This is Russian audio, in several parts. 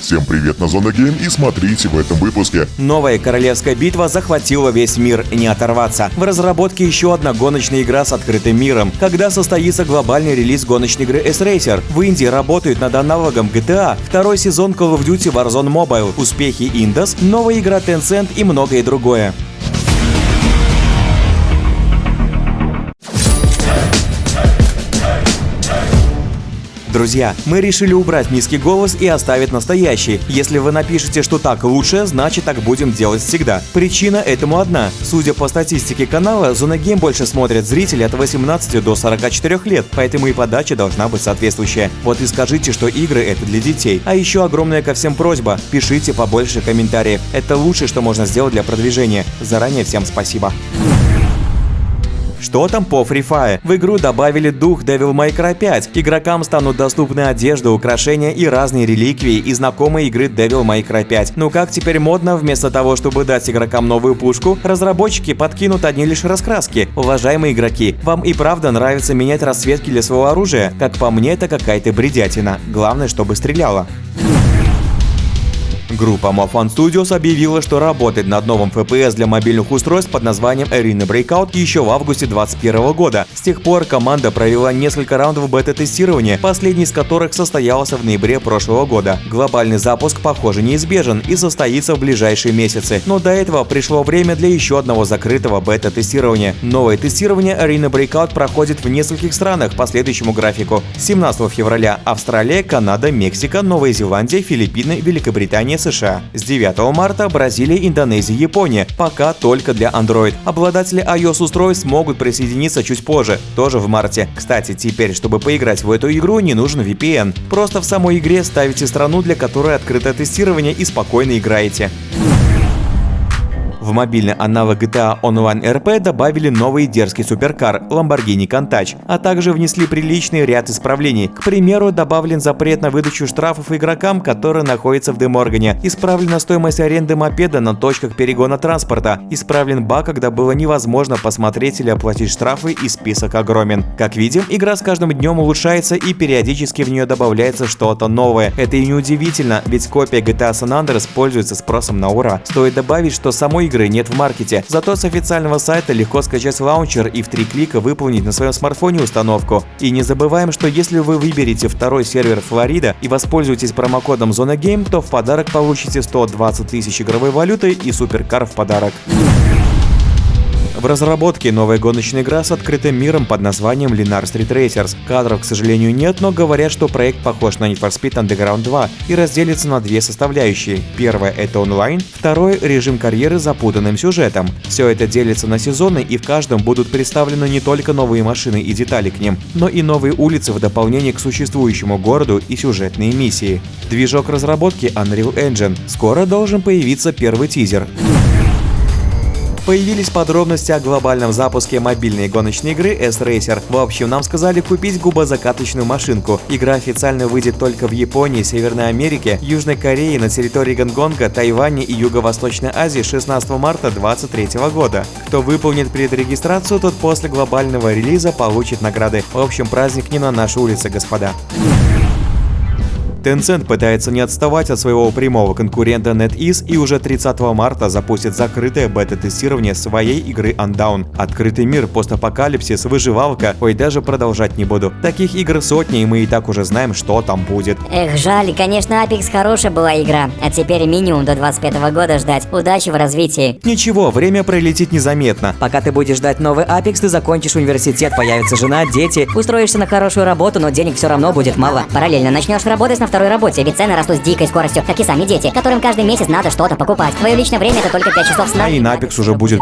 Всем привет на Зона Гейм и смотрите в этом выпуске. Новая королевская битва захватила весь мир, не оторваться. В разработке еще одна гоночная игра с открытым миром. Когда состоится глобальный релиз гоночной игры S-Racer? В Индии работают над аналогом GTA, второй сезон Call of Duty Warzone Mobile, успехи Indus, новая игра Tencent и многое другое. Друзья, мы решили убрать низкий голос и оставить настоящий. Если вы напишете, что так лучше, значит так будем делать всегда. Причина этому одна. Судя по статистике канала, Зона Гейм больше смотрят зрители от 18 до 44 лет, поэтому и подача должна быть соответствующая. Вот и скажите, что игры это для детей. А еще огромная ко всем просьба, пишите побольше комментариев. Это лучшее, что можно сделать для продвижения. Заранее всем спасибо. Что там по Free Fire? В игру добавили дух Devil May Cry 5. Игрокам станут доступны одежда, украшения и разные реликвии и знакомые игры Devil May Cry 5. Ну как теперь модно, вместо того, чтобы дать игрокам новую пушку, разработчики подкинут одни лишь раскраски. Уважаемые игроки, вам и правда нравится менять расцветки для своего оружия? Как по мне, это какая-то бредятина. Главное, чтобы стреляло. Группа Mofan Studios объявила, что работает над новым FPS для мобильных устройств под названием Arena Breakout еще в августе 2021 года. С тех пор команда провела несколько раундов бета-тестирования, последний из которых состоялся в ноябре прошлого года. Глобальный запуск, похоже, неизбежен и состоится в ближайшие месяцы, но до этого пришло время для еще одного закрытого бета-тестирования. Новое тестирование Arena Breakout проходит в нескольких странах по следующему графику. 17 февраля Австралия, Канада, Мексика, Новая Зеландия, Филиппины, Великобритания, США. С 9 марта Бразилия, Индонезия, Япония. Пока только для Android. Обладатели iOS-устройств могут присоединиться чуть позже, тоже в марте. Кстати, теперь, чтобы поиграть в эту игру, не нужен VPN. Просто в самой игре ставите страну, для которой открыто тестирование и спокойно играете. В мобильный аналог GTA Online RP добавили новый дерзкий суперкар Lamborghini Countach, а также внесли приличный ряд исправлений. К примеру, добавлен запрет на выдачу штрафов игрокам, которые находятся в Деморгане, исправлена стоимость аренды мопеда на точках перегона транспорта, исправлен баг, когда было невозможно посмотреть или оплатить штрафы и список огромен. Как видим, игра с каждым днем улучшается и периодически в нее добавляется что-то новое. Это и не удивительно, ведь копия GTA San Andreas пользуется спросом на ура. Стоит добавить, что самой игры игры нет в маркете. Зато с официального сайта легко скачать лаунчер и в три клика выполнить на своем смартфоне установку. И не забываем, что если вы выберете второй сервер Флорида и воспользуетесь промокодом Zona Game, то в подарок получите 120 тысяч игровой валюты и суперкар в подарок. В разработке новая гоночная игра с открытым миром под названием Linar Street Racers. Кадров, к сожалению, нет, но говорят, что проект похож на Need for Speed Underground 2 и разделится на две составляющие. Первое — это онлайн, второй — режим карьеры с запутанным сюжетом. Все это делится на сезоны и в каждом будут представлены не только новые машины и детали к ним, но и новые улицы в дополнение к существующему городу и сюжетные миссии. Движок разработки Unreal Engine. Скоро должен появиться первый тизер. Появились подробности о глобальном запуске мобильной гоночной игры S-Racer. В общем, нам сказали купить губозакаточную машинку. Игра официально выйдет только в Японии, Северной Америке, Южной Корее, на территории Гонконга, Тайваня и Юго-Восточной Азии 16 марта 2023 года. Кто выполнит предрегистрацию, тот после глобального релиза получит награды. В общем, праздник не на нашей улице, господа. Tencent пытается не отставать от своего прямого конкурента NetEase и уже 30 марта запустит закрытое бета-тестирование своей игры Undown. Открытый мир, постапокалипсис, выживалка, ой, даже продолжать не буду. Таких игр сотни, и мы и так уже знаем, что там будет. Эх, жаль, конечно, Apex хорошая была игра, а теперь минимум до 25 года ждать. Удачи в развитии. Ничего, время пролетит незаметно. Пока ты будешь ждать новый Apex, ты закончишь университет, появится жена, дети, устроишься на хорошую работу, но денег все равно будет мало. Параллельно начнешь работать на второй второй работе, ведь цены растут с дикой скоростью, как и сами дети, которым каждый месяц надо что-то покупать. Твое личное время это только 5 часов сна. А и на Apex уже будет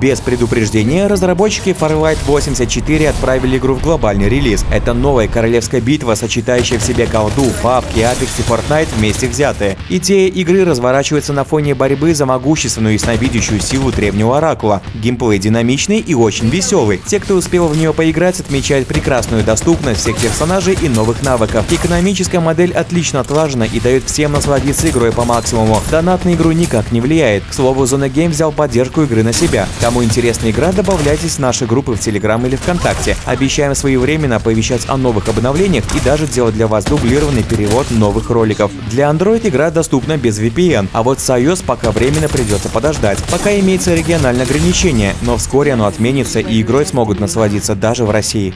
без предупреждения разработчики Farlight 84 отправили игру в глобальный релиз. Это новая королевская битва, сочетающая в себе колду, папки, Apex и Fortnite вместе взятые. Идея игры разворачивается на фоне борьбы за могущественную и ясновидящую силу древнего оракула. Геймплей динамичный и очень веселый. Те, кто успел в нее поиграть, отмечают прекрасную доступность всех персонажей и новых навыков. Экономическая модель отлично отлажена и дает всем насладиться игрой по максимуму. Донат на игру никак не влияет. К слову, Zona Game взял поддержку игры на себя. Кому интересна игра, добавляйтесь в наши группы в Телеграм или ВКонтакте. Обещаем своевременно оповещать о новых обновлениях и даже делать для вас дублированный перевод новых роликов. Для Android игра доступна без VPN, а вот с iOS пока временно придется подождать. Пока имеется региональное ограничение, но вскоре оно отменится и игрой смогут насладиться даже в России.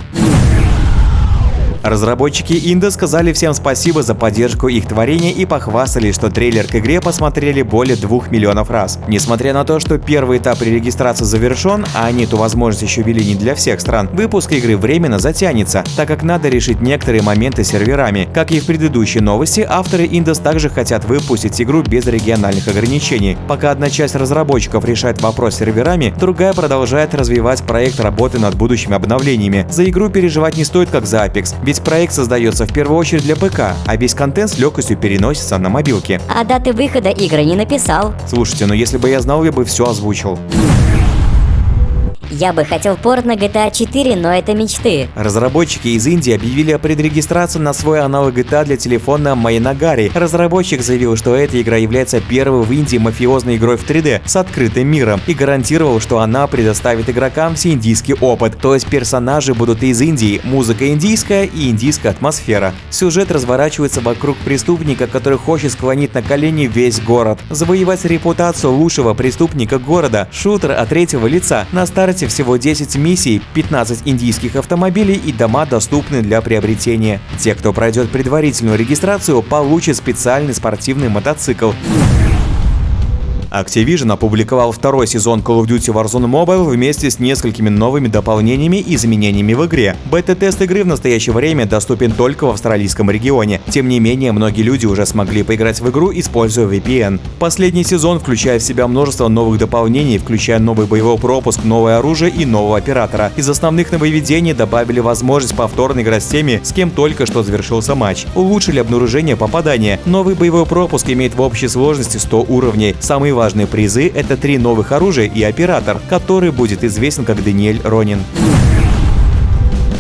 Разработчики Инда сказали всем спасибо за поддержку их творения и похвастались, что трейлер к игре посмотрели более 2 миллионов раз. Несмотря на то, что первый этап регистрации завершен, а они эту возможность еще ввели не для всех стран, выпуск игры временно затянется, так как надо решить некоторые моменты с серверами. Как и в предыдущей новости, авторы Индус также хотят выпустить игру без региональных ограничений. Пока одна часть разработчиков решает вопрос с серверами, другая продолжает развивать проект работы над будущими обновлениями. За игру переживать не стоит как за Apex, ведь проект создается в первую очередь для ПК, а весь контент с легкостью переносится на мобилки. А даты выхода игры не написал. Слушайте, ну если бы я знал, я бы все озвучил. Я бы хотел порт на GTA 4, но это мечты. Разработчики из Индии объявили о предрегистрации на свой аналог GTA для телефона Майнагари. Разработчик заявил, что эта игра является первой в Индии мафиозной игрой в 3D с открытым миром и гарантировал, что она предоставит игрокам всеиндийский опыт. То есть персонажи будут из Индии, музыка индийская и индийская атмосфера. Сюжет разворачивается вокруг преступника, который хочет склонить на колени весь город. Завоевать репутацию лучшего преступника города, шутер от третьего лица. На старте всего 10 миссий, 15 индийских автомобилей и дома доступны для приобретения. Те, кто пройдет предварительную регистрацию, получат специальный спортивный мотоцикл. Activision опубликовал второй сезон Call of Duty Warzone Mobile вместе с несколькими новыми дополнениями и изменениями в игре. Бета-тест игры в настоящее время доступен только в австралийском регионе. Тем не менее, многие люди уже смогли поиграть в игру, используя VPN. Последний сезон включает в себя множество новых дополнений, включая новый боевой пропуск, новое оружие и нового оператора. Из основных нововведений добавили возможность повторно играть с теми, с кем только что завершился матч. Улучшили обнаружение попадания. Новый боевой пропуск имеет в общей сложности 100 уровней. Самые важные призы — это три новых оружия и оператор, который будет известен как Даниэль Ронин.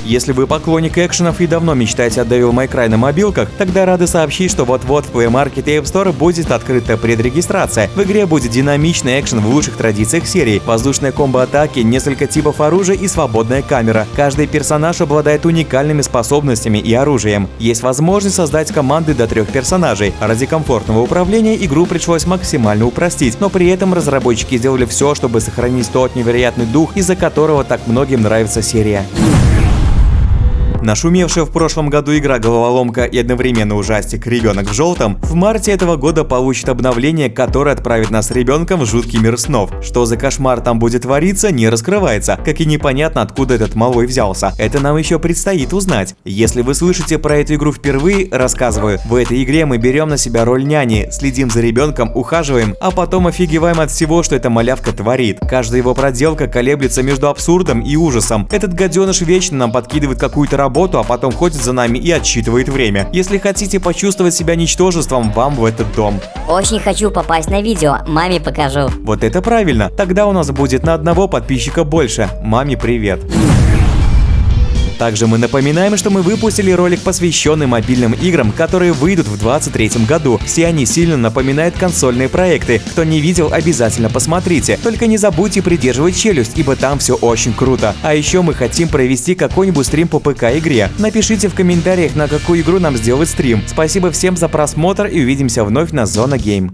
Если вы поклонник экшенов и давно мечтаете о Devil May Cry на мобилках, тогда рады сообщить, что вот-вот в Play Market и App Store будет открыта предрегистрация. В игре будет динамичный экшен в лучших традициях серии, воздушные комбо-атаки, несколько типов оружия и свободная камера. Каждый персонаж обладает уникальными способностями и оружием. Есть возможность создать команды до трех персонажей. Ради комфортного управления игру пришлось максимально упростить, но при этом разработчики сделали все, чтобы сохранить тот невероятный дух, из-за которого так многим нравится серия. Нашумевшая в прошлом году игра «Головоломка» и одновременно ужастик «Ребенок в желтом» в марте этого года получит обновление, которое отправит нас с ребенком в жуткий мир снов. Что за кошмар там будет твориться, не раскрывается, как и непонятно, откуда этот малой взялся. Это нам еще предстоит узнать. Если вы слышите про эту игру впервые, рассказываю. В этой игре мы берем на себя роль няни, следим за ребенком, ухаживаем, а потом офигеваем от всего, что эта малявка творит. Каждая его проделка колеблется между абсурдом и ужасом. Этот гаденыш вечно нам подкидывает какую-то работу работу, а потом ходит за нами и отсчитывает время. Если хотите почувствовать себя ничтожеством, вам в этот дом. Очень хочу попасть на видео, маме покажу. Вот это правильно. Тогда у нас будет на одного подписчика больше. Маме привет. Также мы напоминаем, что мы выпустили ролик, посвященный мобильным играм, которые выйдут в 2023 году. Все они сильно напоминают консольные проекты. Кто не видел, обязательно посмотрите. Только не забудьте придерживать челюсть, ибо там все очень круто. А еще мы хотим провести какой-нибудь стрим по ПК-игре. Напишите в комментариях, на какую игру нам сделать стрим. Спасибо всем за просмотр и увидимся вновь на Зона Гейм.